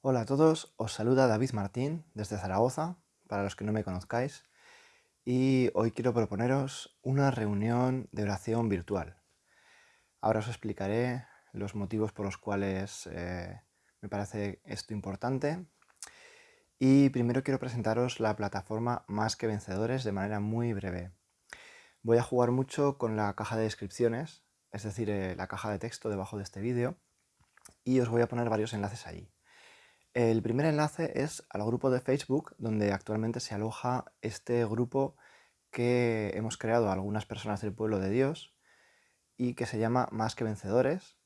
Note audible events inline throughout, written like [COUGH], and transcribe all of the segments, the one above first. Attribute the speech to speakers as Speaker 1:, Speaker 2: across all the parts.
Speaker 1: Hola a todos, os saluda David Martín desde Zaragoza, para los que no me conozcáis, y hoy quiero proponeros una reunión de oración virtual. Ahora os explicaré los motivos por los cuales eh, me parece esto importante. Y primero quiero presentaros la plataforma Más que Vencedores de manera muy breve. Voy a jugar mucho con la caja de descripciones, es decir, eh, la caja de texto debajo de este vídeo, y os voy a poner varios enlaces allí. El primer enlace es al grupo de Facebook donde actualmente se aloja este grupo que hemos creado algunas personas del pueblo de Dios y que se llama Más que Vencedores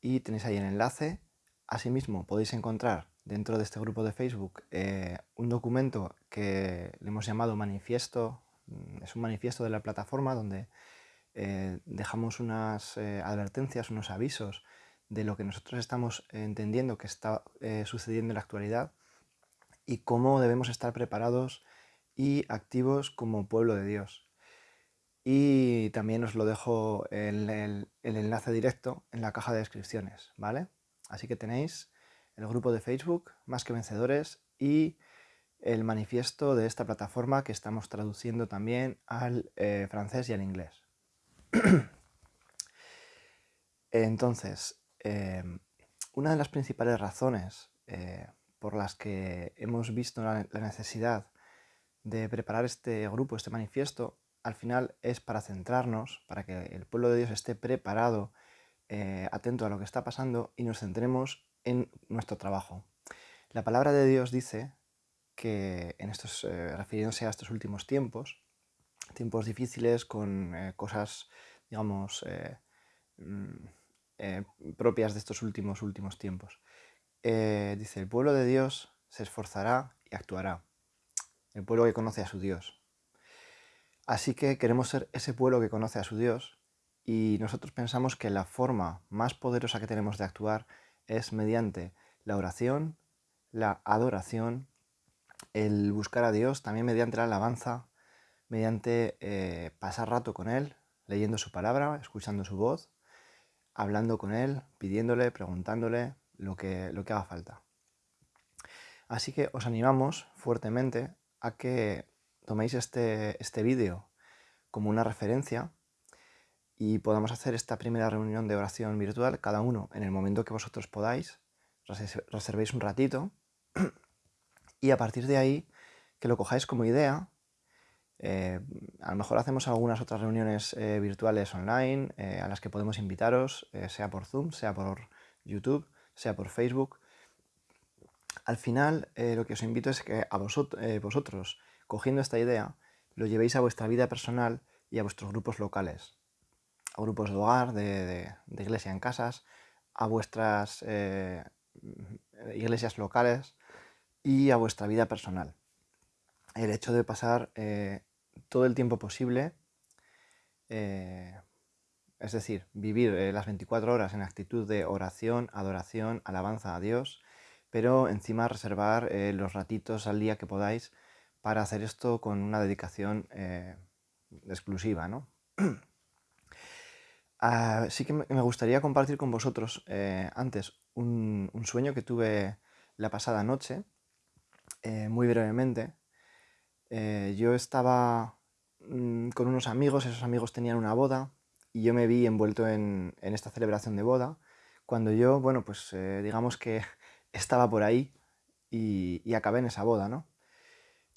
Speaker 1: y tenéis ahí el enlace. Asimismo podéis encontrar dentro de este grupo de Facebook eh, un documento que le hemos llamado manifiesto, mm, es un manifiesto de la plataforma donde eh, dejamos unas eh, advertencias, unos avisos de lo que nosotros estamos entendiendo que está eh, sucediendo en la actualidad y cómo debemos estar preparados y activos como pueblo de Dios. Y también os lo dejo el, el, enlace directo en la caja de descripciones, ¿vale? Así que tenéis el grupo de Facebook, Más que Vencedores, y el manifiesto de esta plataforma que estamos traduciendo también al eh, francés y al inglés. [CLEARS THROAT] Entonces, Em, una de las principales razones eh, por las que hemos visto la, necesidad de preparar este grupo, este manifiesto, al final es para centrarnos, para que el pueblo de Dios esté preparado, eh, atento a lo que está pasando y nos centremos en nuestro trabajo. La palabra de Dios dice que, en estos, eh, refiriéndose a estos últimos tiempos, tiempos difíciles con cosas, digamos, mm, eh, propias de estos últimos, últimos tiempos. Eh, dice, el pueblo de Dios se esforzará y actuará. El pueblo que conoce a su Dios. Así que queremos ser ese pueblo que conoce a su Dios y nosotros pensamos que la forma más poderosa que tenemos de actuar es mediante la oración, la adoración, el buscar a Dios, también mediante la alabanza, mediante eh, pasar rato con Él, leyendo su palabra, escuchando su voz, hablando con él, pidiéndole, preguntándole lo que, lo que haga falta. Así que os animamos fuertemente a que toméis este, este vídeo como una referencia y podamos hacer esta primera reunión de oración virtual, cada uno en el momento que vosotros podáis, reservéis un ratito [CLEARS THROAT] y a partir de ahí que lo cojáis como idea eh, a lo mejor hacemos algunas otras reuniones eh, virtuales online eh, a las que podemos invitaros, sea por Zoom, sea por YouTube, sea por Facebook. Al final lo que os invito es que a vosotros, cogiendo esta idea, lo llevéis a vuestra vida personal y a vuestros grupos locales, a grupos de hogar, de, de iglesia en casas, a vuestras iglesias locales y a vuestra vida personal el hecho de pasar todo el tiempo posible, eh, es decir, vivir eh, las 24 horas en actitud de oración, adoración, alabanza a Dios, pero encima reservar eh, los ratitos al día que podáis para hacer esto con una dedicación exclusiva. ¿no? [CLEARS THROAT] Ah, sí que me gustaría compartir con vosotros antes un, un, sueño que tuve la pasada noche, muy brevemente. Yo estaba Mm, con unos amigos, esos amigos tenían una boda y yo me vi envuelto en, esta celebración de boda cuando yo, bueno, pues eh, digamos que [LAUGHS] estaba por ahí y, acabé en esa boda, ¿no?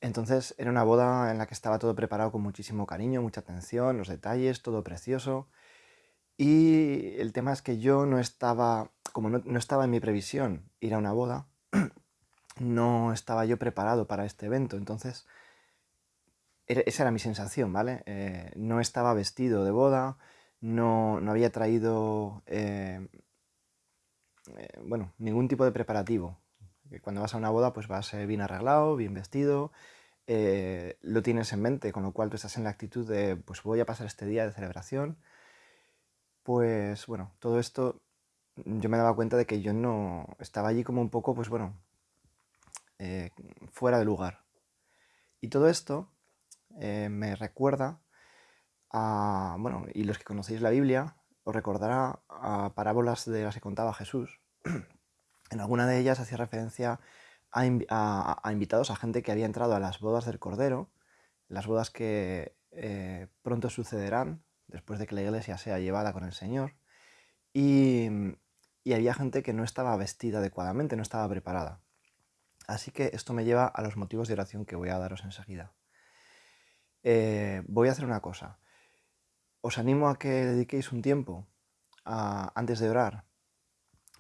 Speaker 1: Entonces era una boda en la que estaba todo preparado con muchísimo cariño, mucha atención, los detalles, todo precioso. Y el tema es que yo no estaba, como no, no estaba en mi previsión ir a una boda, [CLEARS THROAT] no estaba yo preparado para este evento. Entonces esa era mi sensación, ¿vale? Eh, no estaba vestido de boda, no, había traído, eh, eh, bueno, ningún tipo de preparativo. Cuando vas a una boda, pues vas bien arreglado, bien vestido, lo tienes en mente, con lo cual tú estás en la actitud de, pues voy a pasar este día de celebración. Pues bueno, todo esto yo me daba cuenta de que yo no estaba allí como un poco, pues bueno, fuera de lugar. Y todo esto eh, me recuerda a, bueno, y los que conocéis la Biblia, os recordará a parábolas de las que contaba Jesús, [CLEARS THROAT] En alguna de ellas hacía referencia a, invitados, a gente que había entrado a las bodas del Cordero, las bodas que eh, pronto sucederán después de que la iglesia sea llevada con el Señor, y, había gente que no estaba vestida adecuadamente, no estaba preparada. Así que esto me lleva a los motivos de oración que voy a daros enseguida. Eh, voy a hacer una cosa. Os animo a que dediquéis un tiempo antes de orar.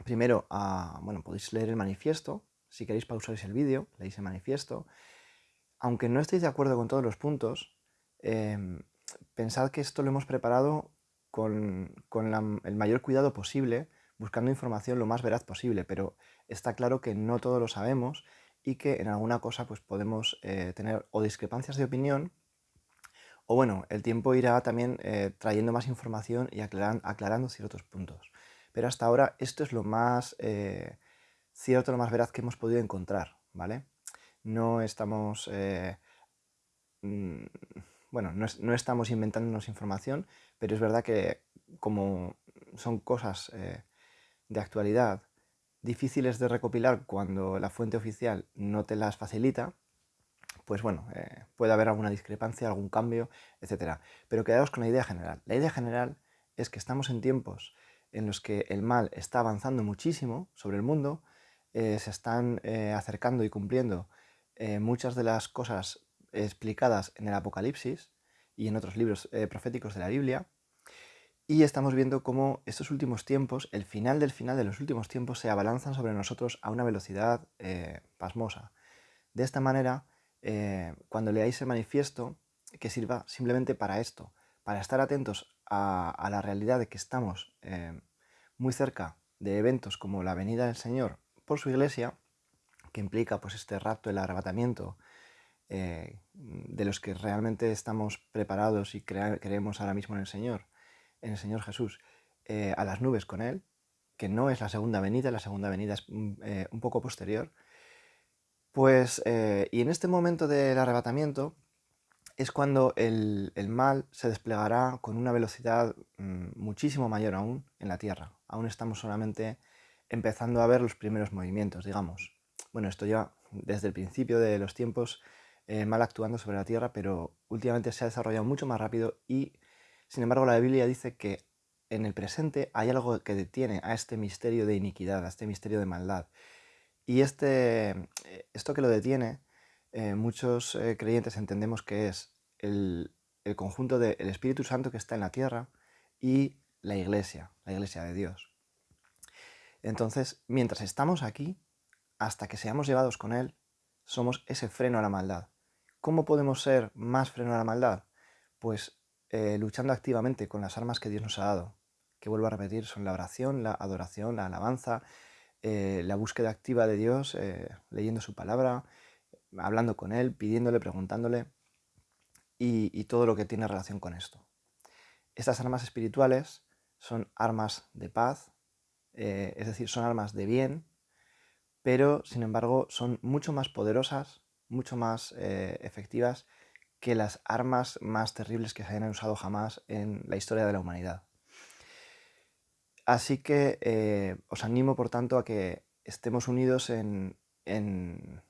Speaker 1: Primero, a, bueno, podéis leer el manifiesto. Si queréis pausáis el vídeo, leéis el manifiesto. Aunque no estéis de acuerdo con todos los puntos, em, pensad que esto lo hemos preparado con, el mayor cuidado posible, buscando información lo más veraz posible, pero está claro que no todo lo sabemos y que en alguna cosa pues, podemos eh, tener o discrepancias de opinión o bueno, el tiempo irá también eh, trayendo más información y aclarando ciertos puntos. Pero hasta ahora esto es lo más eh, cierto, lo más veraz que hemos podido encontrar, ¿vale? No estamos... Mm, bueno, no, estamos inventándonos información, pero es verdad que como son cosas eh, de actualidad difíciles de recopilar cuando la fuente oficial no te las facilita, pues bueno, eh, puede haber alguna discrepancia, algún cambio, etc. Pero quedaos con la idea general. La idea general es que estamos en tiempos en los que el mal está avanzando muchísimo sobre el mundo, eh, se están acercando y cumpliendo muchas de las cosas explicadas en el Apocalipsis y en otros libros eh, proféticos de la Biblia. Y estamos viendo cómo estos últimos tiempos, el final del final de los últimos tiempos, se abalanzan sobre nosotros a una velocidad eh, pasmosa. De esta manera, eh, cuando leáis el manifiesto, que sirva simplemente para esto, para estar atentos a, la realidad de que estamos muy cerca de eventos como la venida del Señor por su iglesia, que implica pues, este rapto, el arrebatamiento, eh, de los que realmente estamos preparados y creemos ahora mismo en el Señor, en el Señor Jesús, eh, a las nubes con Él, que no es la segunda venida, la segunda venida es mm, eh, un poco posterior, pues, y en este momento del arrebatamiento es cuando el, mal se desplegará con una velocidad mm, muchísimo mayor aún en la Tierra. Aún estamos solamente empezando a ver los primeros movimientos, digamos. Bueno, esto ya desde el principio de los tiempos eh, mal actuando sobre la Tierra, pero últimamente se ha desarrollado mucho más rápido y, sin embargo, la Biblia dice que en el presente hay algo que detiene a este misterio de iniquidad, a este misterio de maldad. Y este, eh, esto que lo detiene, eh, muchos creyentes entendemos que es el, conjunto del Espíritu Santo que está en la tierra y la iglesia, la iglesia de Dios. Entonces, mientras estamos aquí, hasta que seamos llevados con Él, somos ese freno a la maldad. ¿Cómo podemos ser más freno a la maldad? Pues eh, luchando activamente con las armas que Dios nos ha dado, que vuelvo a repetir, son la oración, la adoración, la alabanza, eh, la búsqueda activa de Dios, eh, leyendo su palabra, hablando con Él, pidiéndole, preguntándole, y, todo lo que tiene relación con esto. Estas armas espirituales son armas de paz, es decir, son armas de bien, pero sin embargo son mucho más poderosas, mucho más eh, efectivas que las armas más terribles que se hayan usado jamás en la historia de la humanidad. Así que eh, os animo, por tanto, a que estemos unidos en,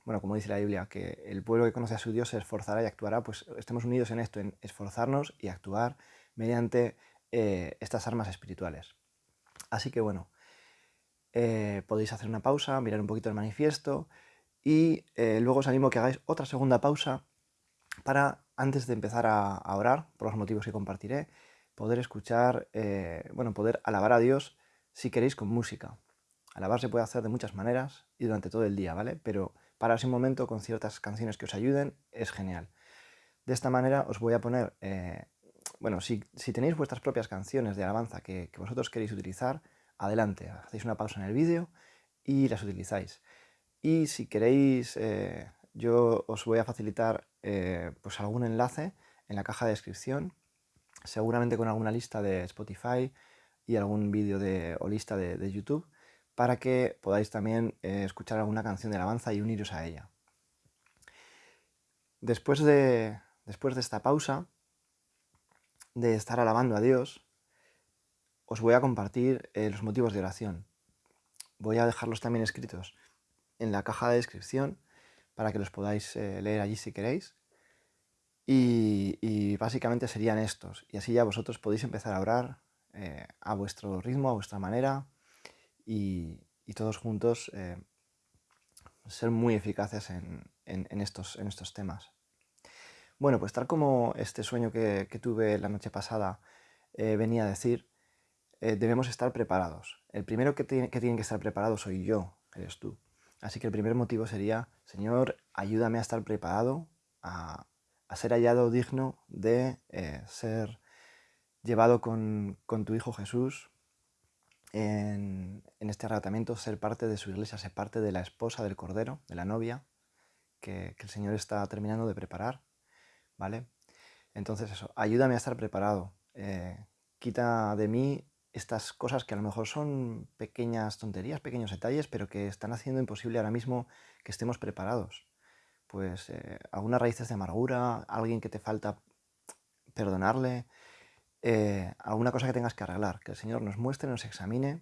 Speaker 1: bueno, como dice la Biblia, que el pueblo que conoce a su Dios se esforzará y actuará, pues estemos unidos en esto, en esforzarnos y actuar mediante eh, estas armas espirituales. Así que bueno, eh, podéis hacer una pausa, mirar un poquito el manifiesto y luego os animo a que hagáis otra segunda pausa para, antes de empezar a, orar, por los motivos que compartiré, poder escuchar, eh, bueno, poder alabar a Dios si queréis con música. Alabar se puede hacer de muchas maneras y durante todo el día, ¿vale? Pero pararse un momento con ciertas canciones que os ayuden es genial. De esta manera os voy a poner, bueno, si, tenéis vuestras propias canciones de alabanza que vosotros queréis utilizar, adelante, hacéis una pausa en el vídeo y las utilizáis. Y si queréis, eh, yo os voy a facilitar eh, pues algún enlace en la caja de descripción, seguramente con alguna lista de Spotify y algún vídeo de, o lista de, YouTube, para que podáis también eh, escuchar alguna canción de alabanza y uniros a ella. Después de, después de esta pausa, de estar alabando a Dios, os voy a compartir eh, los motivos de oración. voy a dejarlos también escritos en la caja de descripción para que los podáis eh, leer allí si queréis. Y, básicamente serían estos. Y así ya vosotros podéis empezar a orar eh, a vuestro ritmo, a vuestra manera y, todos juntos eh, ser muy eficaces en, estos, en estos temas. Bueno, pues tal como este sueño que, tuve la noche pasada venía a decir, debemos estar preparados. El primero que tiene, que tiene que estar preparado soy yo, eres tú. Así que el primer motivo sería, Señor, ayúdame a estar preparado, a, ser hallado digno de eh, ser llevado con, tu Hijo Jesús en, este arrebatamiento, ser parte de su iglesia, ser parte de la esposa del Cordero, de la novia, que, el Señor está terminando de preparar, ¿vale? Entonces eso, ayúdame a estar preparado, eh, quita de mí estas cosas que a lo mejor son pequeñas tonterías, pequeños detalles, pero que están haciendo imposible ahora mismo que estemos preparados. Pues eh, algunas raíces de amargura, alguien que te falta perdonarle, eh, alguna cosa que tengas que arreglar, que el Señor nos muestre, nos examine.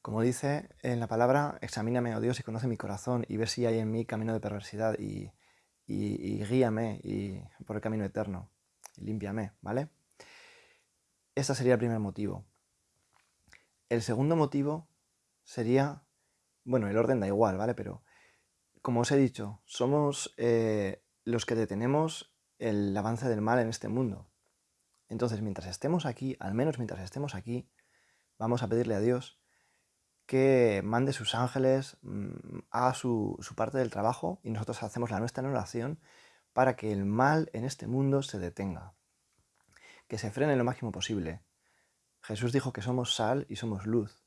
Speaker 1: Como dice en la palabra, examíname, oh Dios, y conoce mi corazón y ve si hay en mí camino de perversidad y, y guíame y, por el camino eterno y límpiame, ¿vale? Este sería el primer motivo. El segundo motivo sería, bueno, el orden da igual, ¿vale? Pero, como os he dicho, somos eh, los que detenemos el avance del mal en este mundo. Entonces, mientras estemos aquí, al menos mientras estemos aquí, vamos a pedirle a Dios que mande sus ángeles, mm, haga su, su parte del trabajo y nosotros hacemos la nuestra en oración para que el mal en este mundo se detenga que se frene lo máximo posible. Jesús dijo que somos sal y somos luz.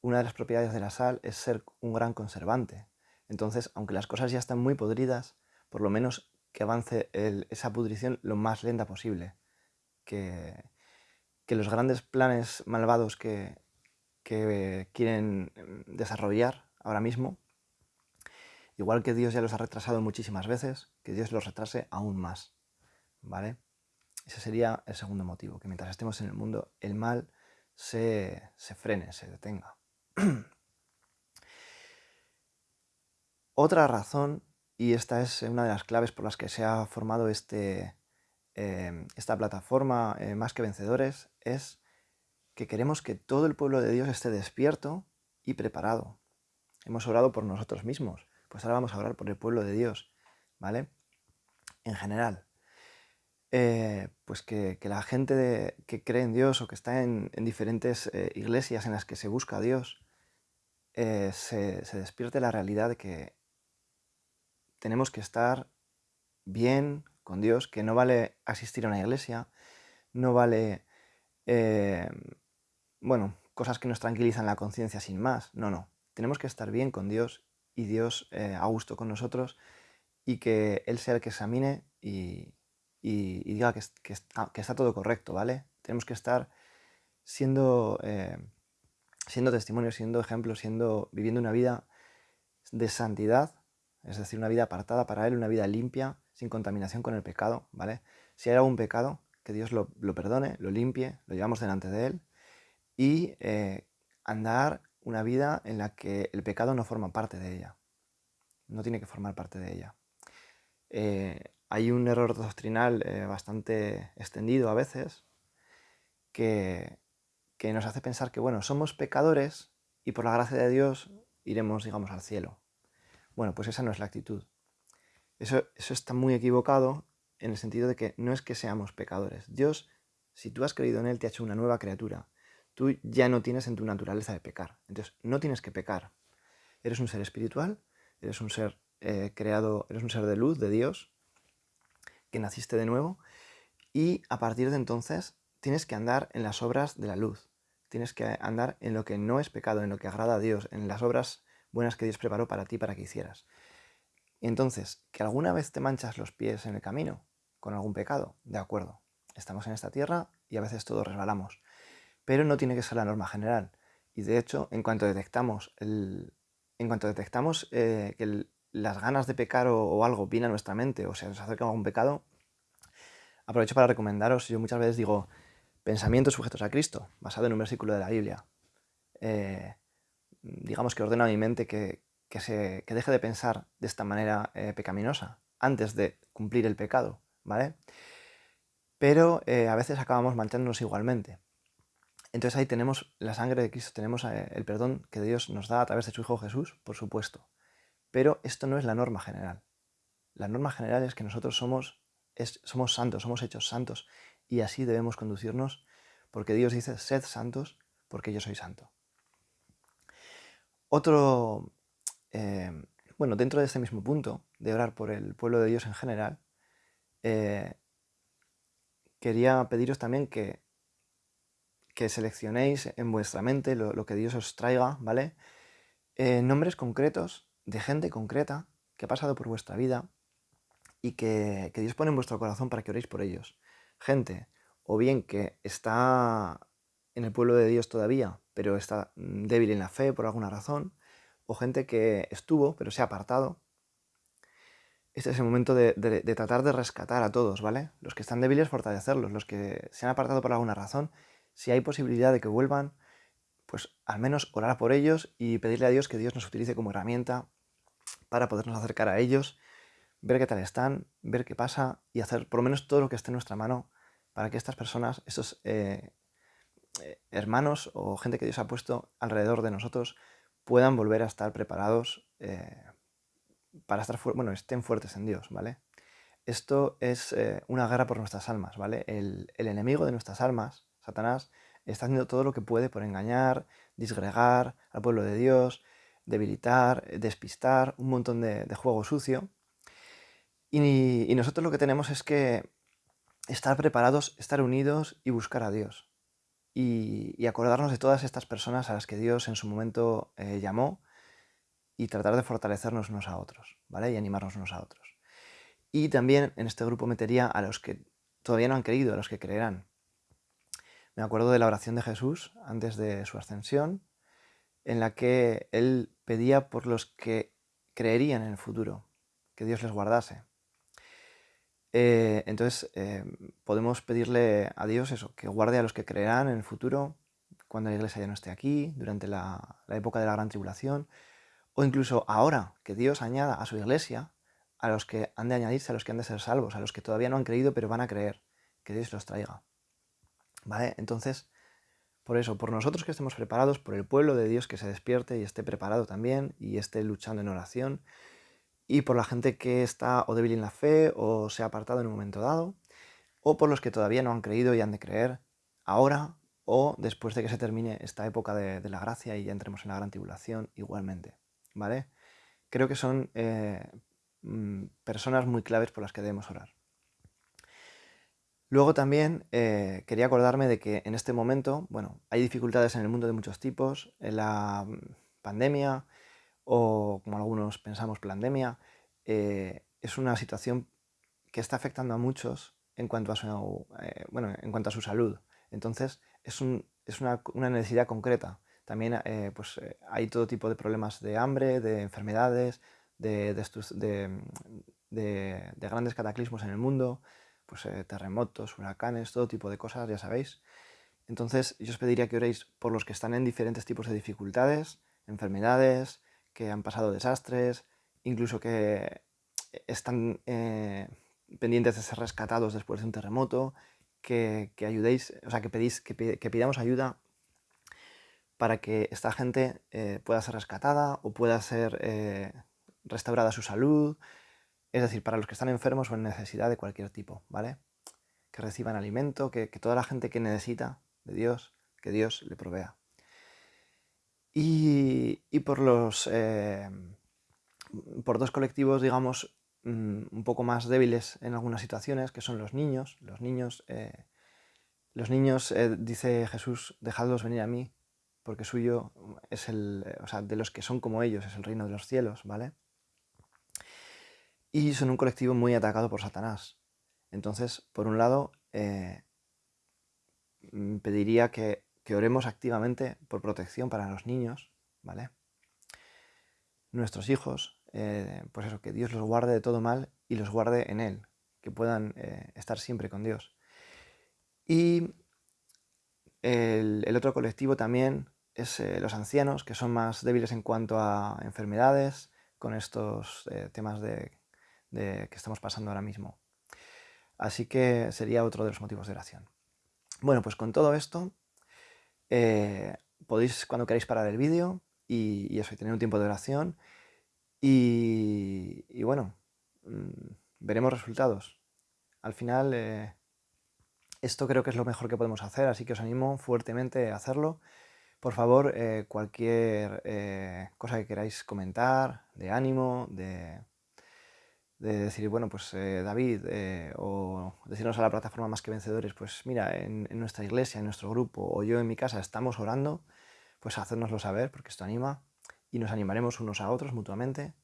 Speaker 1: Una de las propiedades de la sal es ser un gran conservante. Entonces, aunque las cosas ya están muy podridas, por lo menos que avance esa pudrición lo más lenta posible. Que, que los grandes planes malvados que, que quieren em, desarrollar ahora mismo, igual que Dios ya los ha retrasado muchísimas veces, que Dios los retrase aún más. ¿Vale? Ese sería el segundo motivo, que mientras estemos en el mundo, el mal se, frene, se detenga. [CLEARS THROAT] Otra razón, y esta es una de las claves por las que se ha formado este, eh, esta plataforma eh, Más que Vencedores, es que queremos que todo el pueblo de Dios esté despierto y preparado. Hemos orado por nosotros mismos, pues ahora vamos a orar por el pueblo de Dios, ¿vale? En general. Eh, pues que, la gente que cree en Dios o que está en, diferentes eh, iglesias en las que se busca a Dios, eh, se, despierte la realidad de que tenemos que estar bien con Dios, que no vale asistir a una iglesia, no vale, bueno, cosas que nos tranquilizan la conciencia sin más, no, no, tenemos que estar bien con Dios y Dios a gusto con nosotros y que Él sea el que examine y, y, diga que, está, todo correcto, ¿vale? Tenemos que estar siendo, eh, siendo testimonio, siendo ejemplo, siendo, viviendo una vida de santidad, es decir, una vida apartada para Él, una vida limpia, sin contaminación con el pecado, ¿vale? Si hay algún pecado, que Dios lo, perdone, lo limpie, lo llevamos delante de Él y eh, andar una vida en la que el pecado no forma parte de ella, no tiene que formar parte de ella. Eh, hay un error doctrinal eh, bastante extendido a veces que, nos hace pensar que, bueno, somos pecadores y por la gracia de Dios iremos, digamos, al cielo. Bueno, pues esa no es la actitud. Eso, eso está muy equivocado en el sentido de que no es que seamos pecadores. Dios, si tú has creído en Él, te ha hecho una nueva criatura. Tú ya no tienes en tu naturaleza de pecar. Entonces, no tienes que pecar. Eres un ser espiritual, eres un ser eh, creado, eres un ser de luz, de Dios, que naciste de nuevo y a partir de entonces tienes que andar en las obras de la luz. Tienes que andar en lo que no es pecado, en lo que agrada a Dios, en las obras buenas que Dios preparó para ti para que hicieras. Entonces, que alguna vez te manchas los pies en el camino con algún pecado, de acuerdo. Estamos en esta tierra y a veces todos resbalamos. Pero no tiene que ser la norma general. Y de hecho, en cuanto detectamos, el, en cuanto detectamos eh, que las ganas de pecar o, algo vienen a nuestra mente o se nos acerca algún pecado, aprovecho para recomendaros, yo muchas veces digo, pensamientos sujetos a Cristo, basado en un versículo de la Biblia. Eh, digamos que ordeno a mi mente que, se, deje de pensar de esta manera eh, pecaminosa antes de cumplir el pecado, ¿vale? Pero eh, a veces acabamos manchándonos igualmente. Entonces ahí tenemos la sangre de Cristo, tenemos eh, el perdón que Dios nos da a través de su Hijo Jesús, por supuesto. Pero esto no es la norma general. La norma general es que nosotros somos, somos santos, somos hechos santos y así debemos conducirnos porque Dios dice, sed santos porque yo soy santo. Otro, eh, bueno, dentro de este mismo punto de orar por el pueblo de Dios en general, eh, quería pediros también que, que seleccionéis en vuestra mente lo, que Dios os traiga, ¿vale? Eh, nombres concretos de gente concreta que ha pasado por vuestra vida y que, que Dios pone en vuestro corazón para que oréis por ellos. Gente, o bien que está en el pueblo de Dios todavía, pero está mm, débil en la fe por alguna razón, o gente que estuvo, pero se ha apartado. Este es el momento de, tratar de rescatar a todos, ¿vale? Los que están débiles, fortalecerlos. Los que se han apartado por alguna razón, si hay posibilidad de que vuelvan, pues al menos orar por ellos y pedirle a Dios que Dios nos utilice como herramienta para podernos acercar a ellos, ver qué tal están, ver qué pasa y hacer por lo menos todo lo que esté en nuestra mano para que estas personas, estos eh, hermanos o gente que Dios ha puesto alrededor de nosotros puedan volver a estar preparados eh, para estar, bueno, estén fuertes en Dios, ¿vale? Esto es una guerra por nuestras almas, ¿vale? El, enemigo de nuestras almas, Satanás, está haciendo todo lo que puede por engañar, disgregar al pueblo de Dios, debilitar, despistar, un montón de, juego sucio. y, nosotros lo que tenemos es que estar preparados, estar unidos y buscar a Dios. Y, acordarnos de todas estas personas a las que Dios en su momento eh, llamó y tratar de fortalecernos unos a otros, ¿vale? Y animarnos unos a otros. Y también en este grupo metería a los que todavía no han creído, a los que creerán. Me acuerdo de la oración de Jesús antes de su ascensión, en la que él pedía por los que creerían en el futuro, que Dios les guardase. Eh, entonces eh, podemos pedirle a Dios eso, que guarde a los que creerán en el futuro, cuando la iglesia ya no esté aquí, durante la, época de la gran tribulación, o incluso ahora, que Dios añada a su iglesia a los que han de añadirse, a los que han de ser salvos, a los que todavía no han creído pero van a creer, que Dios los traiga. ¿Vale? Entonces, por eso, por nosotros que estemos preparados, por el pueblo de Dios que se despierte y esté preparado también y esté luchando en oración, y por la gente que está o débil en la fe o se ha apartado en un momento dado, o por los que todavía no han creído y han de creer ahora o después de que se termine esta época de, la gracia y ya entremos en la gran tribulación igualmente, ¿vale? Creo que son eh, mm, personas muy claves por las que debemos orar. Luego también eh, quería acordarme de que en este momento, bueno, hay dificultades en el mundo de muchos tipos, en la mm, pandemia, o como algunos pensamos, pandemia, eh, es una situación que está afectando a muchos en cuanto a su, eh, bueno, en cuanto a su salud. Entonces, es, una, necesidad concreta. También eh, pues, hay todo tipo de problemas de hambre, de enfermedades, de, de, grandes cataclismos en el mundo, pues, terremotos, huracanes, todo tipo de cosas, ya sabéis. Entonces, yo os pediría que oréis por los que están en diferentes tipos de dificultades, enfermedades, que han pasado desastres, incluso que están eh, pendientes de ser rescatados después de un terremoto, que, ayudéis, o sea, que, pedís, que, pidamos ayuda para que esta gente eh, pueda ser rescatada o pueda ser eh, restaurada su salud, es decir, para los que están enfermos o en necesidad de cualquier tipo, ¿vale? Que reciban alimento, que toda la gente que necesita de Dios, que Dios le provea. Y, por los eh, por dos colectivos, digamos, mm, un poco más débiles en algunas situaciones, que son los niños. Los niños, eh, los niños eh, dice Jesús, dejadlos venir a mí, porque suyo es el, o sea, de los que son como ellos, es el reino de los cielos, ¿vale? Y son un colectivo muy atacado por Satanás. Entonces, por un lado, mm, pediría que que oremos activamente por protección para los niños, ¿vale? Nuestros hijos, eh, pues eso, que Dios los guarde de todo mal y los guarde en Él, que puedan eh, estar siempre con Dios. Y el, otro colectivo también es eh, los ancianos, que son más débiles en cuanto a enfermedades, con estos temas de, que estamos pasando ahora mismo. Así que sería otro de los motivos de oración. Bueno, pues con todo esto, eh, podéis cuando queráis parar el vídeo y, eso, y tener un tiempo de oración. Y, bueno, mm, veremos resultados. Al final, esto creo que es lo mejor que podemos hacer, así que os animo fuertemente a hacerlo. Por favor, eh, cualquier eh, cosa que queráis comentar, de ánimo, de, decir, bueno, pues eh, David, o decirnos a la plataforma Más que Vencedores, pues mira, en, nuestra iglesia, en nuestro grupo, o yo en mi casa estamos orando, pues hacérnoslo saber, porque esto anima, y nos animaremos unos a otros mutuamente.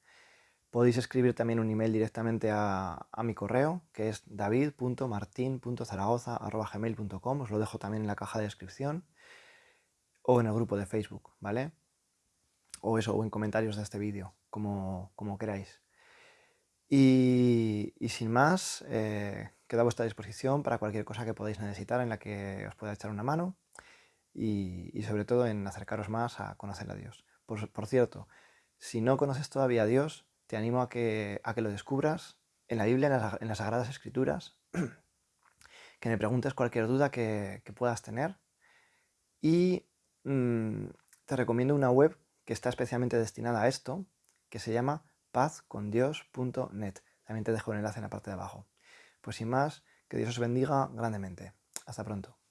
Speaker 1: Podéis escribir también un email directamente a, a mi correo, que es david.martin.zaragoza.gmail.com, os lo dejo también en la caja de descripción o en el grupo de Facebook, ¿vale? O eso, o en comentarios de este vídeo, como, como queráis. Y, sin más, eh, quedo a vuestra disposición para cualquier cosa que podáis necesitar en la que os pueda echar una mano y, sobre todo en acercaros más a conocer a Dios. Por, cierto, si no conoces todavía a Dios, te animo a que, a que lo descubras en la Biblia, en las, Sagradas Escrituras, [CLEARS THROAT] que me preguntes cualquier duda que, puedas tener y Mm, te recomiendo una web que está especialmente destinada a esto, que se llama pazcondios.net. También te dejo el enlace en la parte de abajo. Pues sin más, que Dios os bendiga grandemente. Hasta pronto.